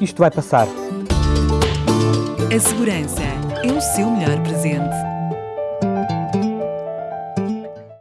isto vai passar. A segurança é o seu melhor presente.